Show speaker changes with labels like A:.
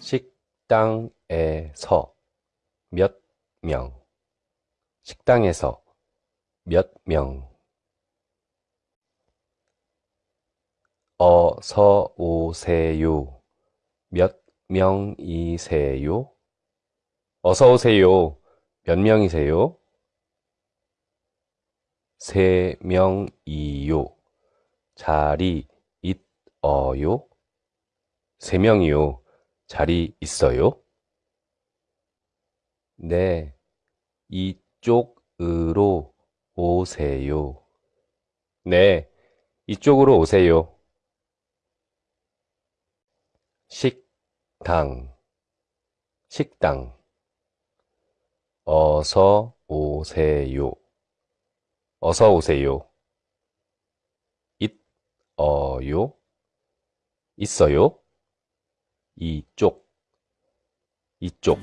A: 식당에서 몇 명, 식당에서 몇 명, 어서 오세요. 몇 명이세요? 어서 오세요. 몇 명이세요? 세 명이요. 자리 있어요? 세 명이요. 자리 있어요? 네, 이쪽으로 오세요. 네, 이쪽으로 오세요. 식당, 식당. 어서 오세요. 어서 오세요. 있어요? 있어요? 이쪽, 이쪽.